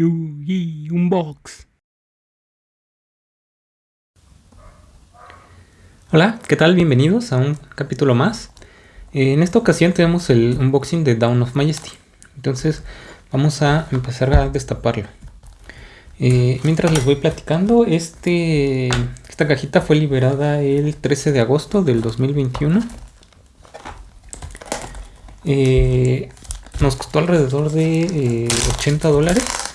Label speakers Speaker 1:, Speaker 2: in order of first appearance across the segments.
Speaker 1: Yugi Unbox. Hola, ¿qué tal? Bienvenidos a un capítulo más. Eh, en esta ocasión tenemos el unboxing de Down of Majesty. Entonces vamos a empezar a destaparlo. Eh, mientras les voy platicando, este, esta cajita fue liberada el 13 de agosto del 2021. Eh, nos costó alrededor de 80 dólares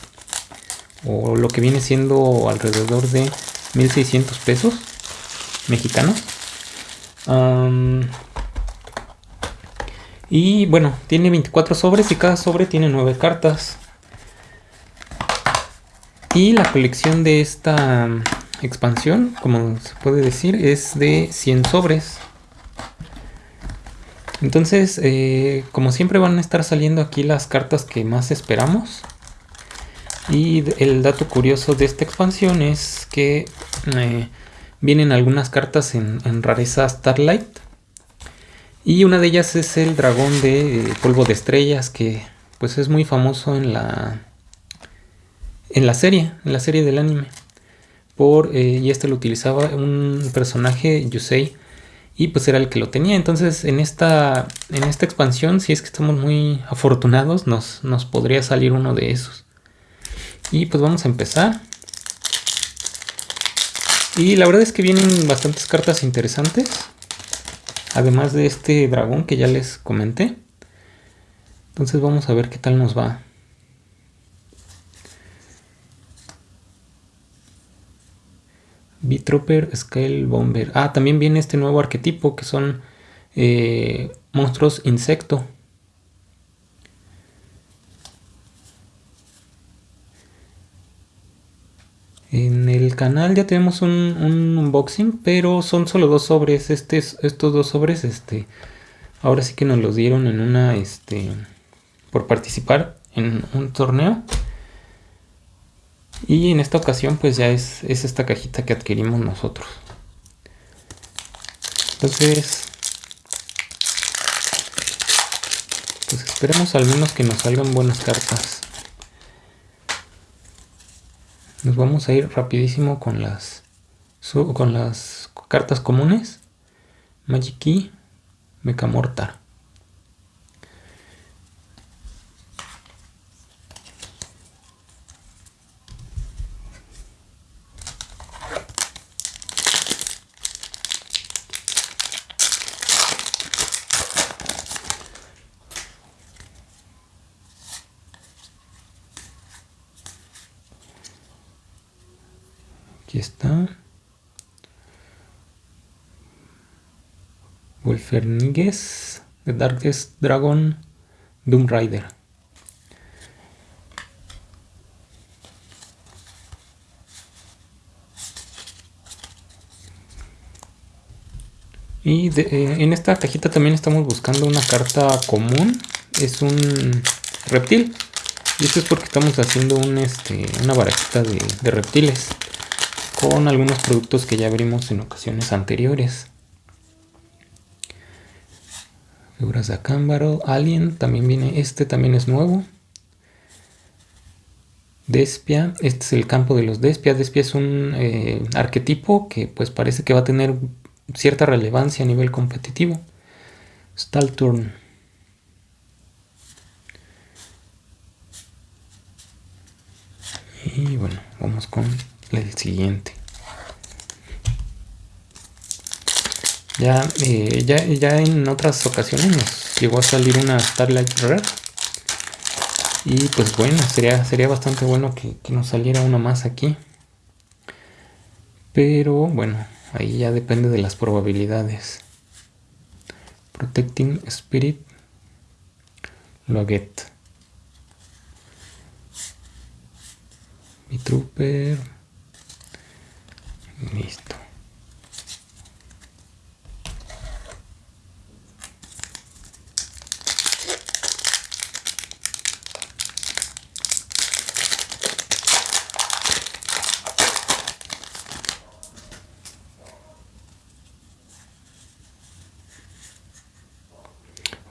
Speaker 1: o lo que viene siendo alrededor de 1600 pesos mexicanos. Y bueno tiene 24 sobres y cada sobre tiene 9 cartas. Y la colección de esta expansión como se puede decir es de 100 sobres. Entonces eh, como siempre van a estar saliendo aquí las cartas que más esperamos y el dato curioso de esta expansión es que eh, vienen algunas cartas en, rareza Starlight. Y una de ellas es el dragón de eh, polvo de estrellas que pues es muy famoso en la en la serie, en la serie del anime. Por, eh, y este lo utilizaba un personaje, Yusei, y pues era el que lo tenía. Entonces en esta, en esta expansión, si es que estamos muy afortunados, nos, nos podría salir uno de esos. Y pues vamos a empezar. Y la verdad es que vienen bastantes cartas interesantes. Además de este dragón que ya les comenté. Entonces vamos a ver qué tal nos va. B-Trooper, Scale Bomber. Ah, también viene este nuevo arquetipo que son eh, monstruos insecto. En el canal ya tenemos un, unboxing, pero son solo dos sobres. Este, estos dos sobres, este, ahora sí que nos los dieron en una, este, por participar en un torneo. Y en esta ocasión pues ya es, es esta cajita que adquirimos nosotros. Entonces, pues esperemos al menos que nos salgan buenas cartas. Nos vamos a ir rapidísimo con las con las cartas comunes. Magic Key, Aquí está. Wolfernigues, The Darkest Dragon, Doom Rider. Y eh, en esta cajita también estamos buscando una carta común. Es un reptil. Y esto es porque estamos haciendo este, una barajita de reptiles con algunos productos que ya abrimos en ocasiones anteriores. Figuras de Acámbaro, Alien, también viene, este también es nuevo. Despia, este es el campo de los Despia. Despia es un eh, arquetipo que pues parece que va a tener cierta relevancia a nivel competitivo. Stalturn. Y bueno, vamos con el siguiente. Ya, eh, ya, ya en otras ocasiones nos llegó a salir una Starlight Red. Y pues bueno, sería, sería bastante bueno que, que nos saliera una más aquí. Pero bueno, ahí ya depende de las probabilidades. Protecting Spirit Loget. Mi Trooper.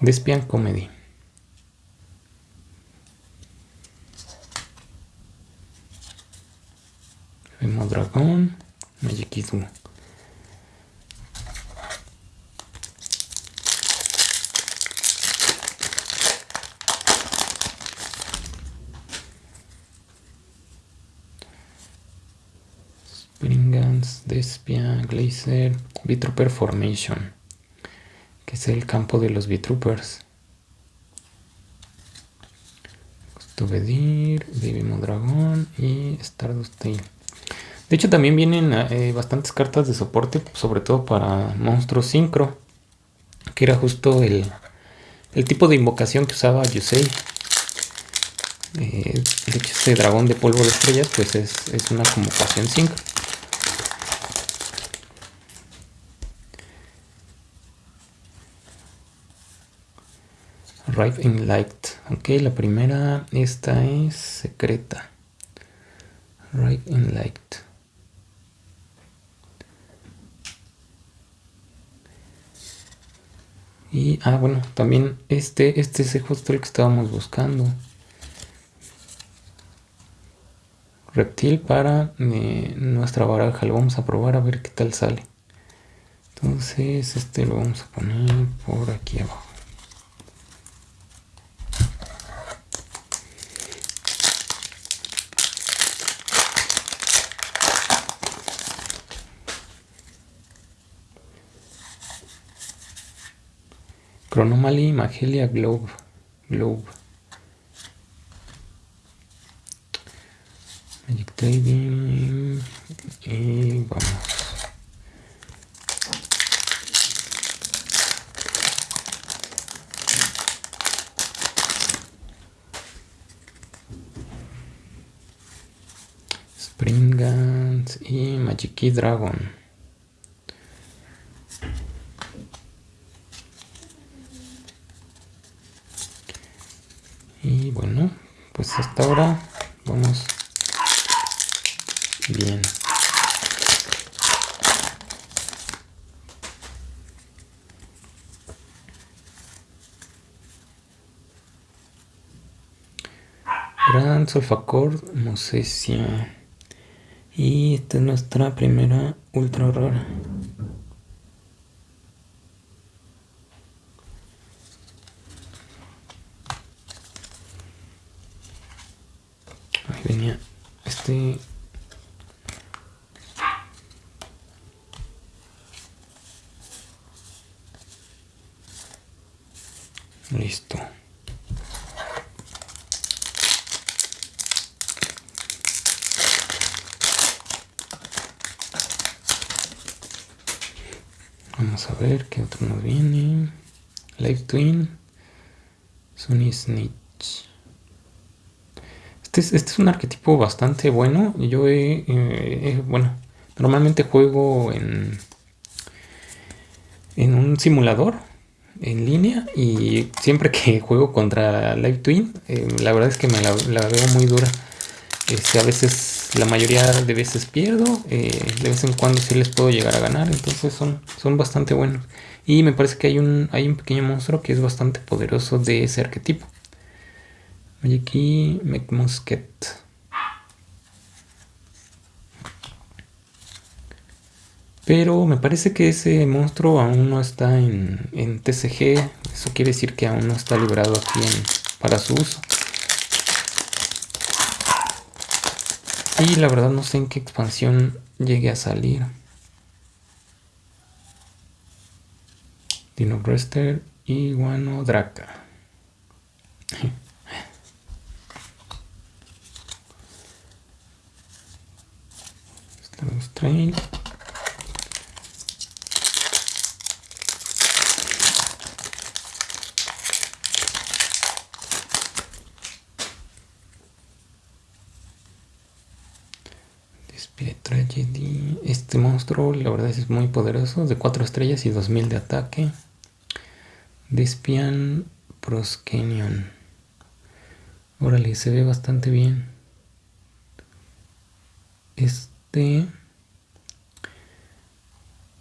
Speaker 1: Despian Comedy. Vemos dragón, Magikizu. Springans, Despia, Glacier, V-Trooper Formation, que es el campo de los V-Troopers. Stuvedir, Baby Dragón y Stardust. De hecho también vienen eh, bastantes cartas de soporte, sobre todo para monstruos sincro, que era justo el, tipo de invocación que usaba Yusei. Eh, de hecho este dragón de polvo de estrellas pues es, es una convocación sincro. Rive in Light. Ok, la primera, esta es secreta. Rive in Light. Y, ah, bueno, también este, este es justo el que estábamos buscando. Reptil para eh, nuestra baraja. Lo vamos a probar a ver qué tal sale. Entonces, este lo vamos a poner por aquí abajo. Chronomaly Magelia Globe. Globe. Magic Trading. Y vamos. Spring Guns y Magic Dragon. Y bueno, pues hasta ahora vamos bien. Gran Solfacor Mosesia. Y esta es nuestra primera ultra rara. Vamos a ver qué otro nos viene live twin Sunny Snitch este, este es, un arquetipo bastante bueno. Yo he, bueno, normalmente juego en, en un simulador en línea y siempre que juego contra Live Twin, eh, la verdad es que me la, veo muy dura. Este, a veces, la mayoría de veces pierdo, eh, de vez en cuando sí les puedo llegar a ganar, entonces son, son bastante buenos. Y me parece que hay un, hay un pequeño monstruo que es bastante poderoso de ese arquetipo. Oye, aquí McMusket. Pero me parece que ese monstruo aún no está en, en TCG. Eso quiere decir que aún no está liberado aquí para su uso. Y la verdad no sé en qué expansión llegue a salir. Dino y Guano Draca. Trail. Tragedy. Este monstruo, la verdad es muy poderoso, de 4 estrellas y 2000 de ataque. Despian Proskenion. Órale, se ve bastante bien. Este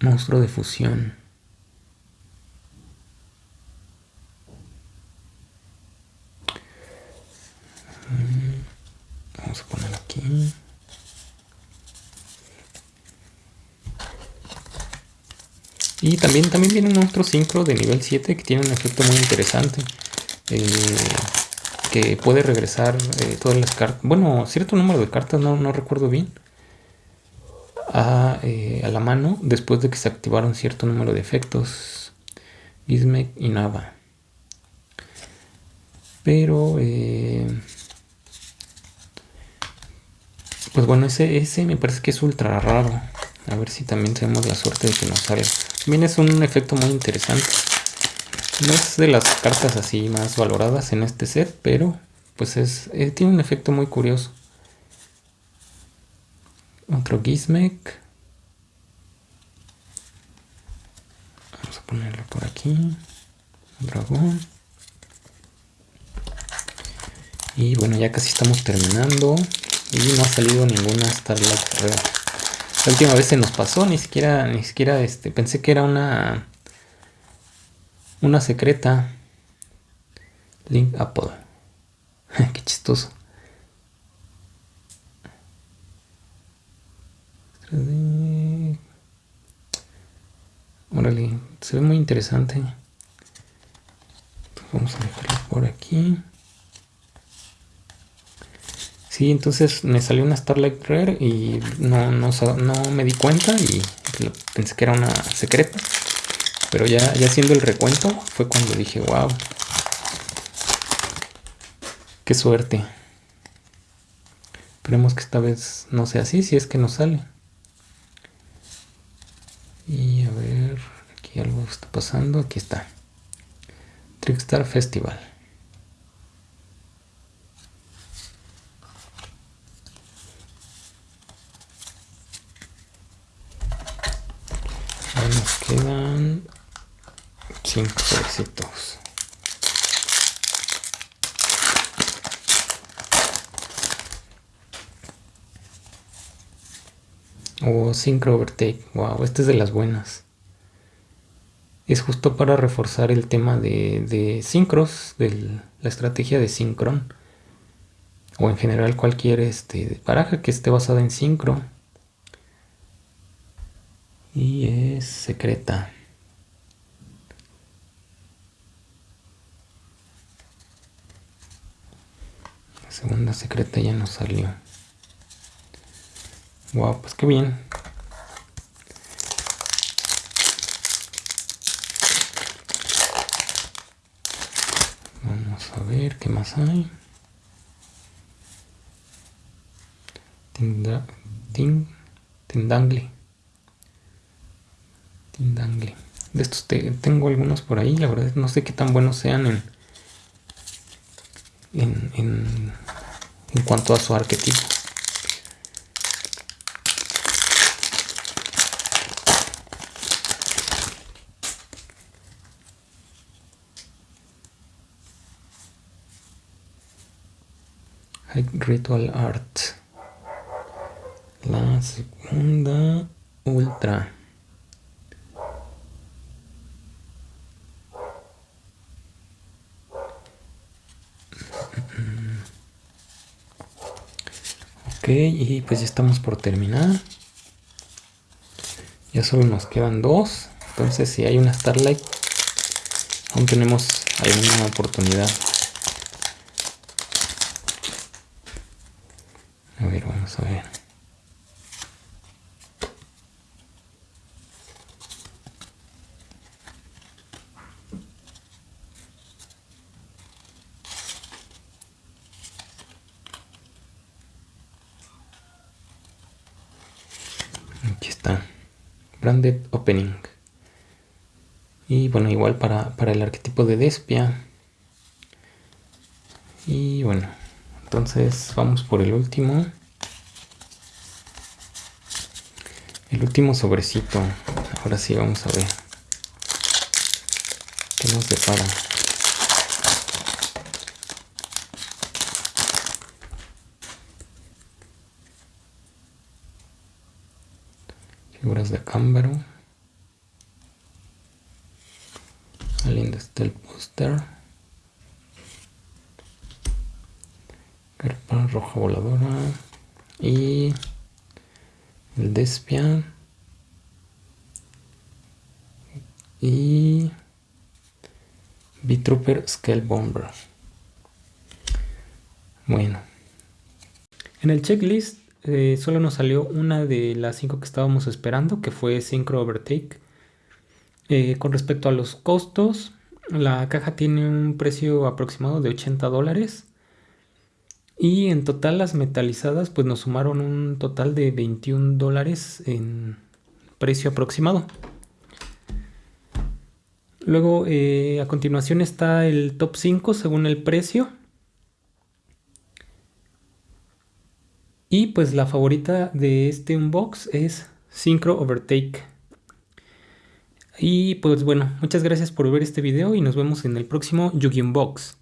Speaker 1: monstruo de fusión. Vamos a poner aquí. Y también, también viene un otro sincro de nivel 7 que tiene un efecto muy interesante. Eh, que puede regresar eh, todas las cartas. Bueno, cierto número de cartas, no, no recuerdo bien. A, eh, a, la mano después de que se activaron cierto número de efectos. Gizmek y Nava. Pero... pues bueno, ese, ese me parece que es ultra raro. A ver si también tenemos la suerte de que nos salga. También es un efecto muy interesante. No es de las cartas así más valoradas en este set, pero pues es eh, tiene un efecto muy curioso. Otro Gizmek. Vamos a ponerlo por aquí. Dragón. Y bueno, ya casi estamos terminando. Y no ha salido ninguna Starlight la última vez se nos pasó, ni siquiera, ni siquiera este, pensé que era una una secreta. Link Apple. Qué chistoso. Órale, se ve muy interesante. Vamos a dejarlo por aquí. Sí, entonces me salió una Starlight Rare y no, no, me di cuenta y pensé que era una secreta. Pero ya, ya haciendo el recuento fue cuando dije, wow. Qué suerte. Esperemos que esta vez no sea así, si es que nos sale. Y a ver, aquí algo está pasando. Aquí está. Trickstar Festival. Quedan cinco éxitos. O oh, Synchro Overtake. Wow, esta es de las buenas. Es justo para reforzar el tema de, de sincros, de la estrategia de sincron. O en general cualquier este, paraja que esté basada en sincro y secreta. La segunda secreta ya nos salió. Wow, pues qué bien. Vamos a ver qué más hay. Tindangle. Tindangle. De estos tengo algunos por ahí, la verdad no sé qué tan buenos sean en, en, en, en cuanto a su arquetipo. Ritual Art. La segunda ultra. Y pues ya estamos por terminar. Ya solo nos quedan dos. Entonces si hay una Starlight, aún tenemos alguna oportunidad. A ver, vamos a ver. Branded opening. Y bueno igual para, para el arquetipo de Despia. Y bueno entonces vamos por el último. El último sobrecito. Ahora sí vamos a ver qué nos depara figuras de Cámbaro. Alguien está el póster. Carpa roja voladora. Y el Despia. y B-Trooper Scale Bomber. Bueno, en el checklist eh, solo nos salió una de las cinco que estábamos esperando, que fue Synchro Overtake. Eh, con respecto a los costos, la caja tiene un precio aproximado de 80 dólares. Y en total las metalizadas pues nos sumaron un total de 21 dólares en precio aproximado. Luego eh, a continuación está el top 5 según el precio. Y pues la favorita de este unbox es Synchro Overtake. Y pues bueno, muchas gracias por ver este video y nos vemos en el próximo Yugi Unbox.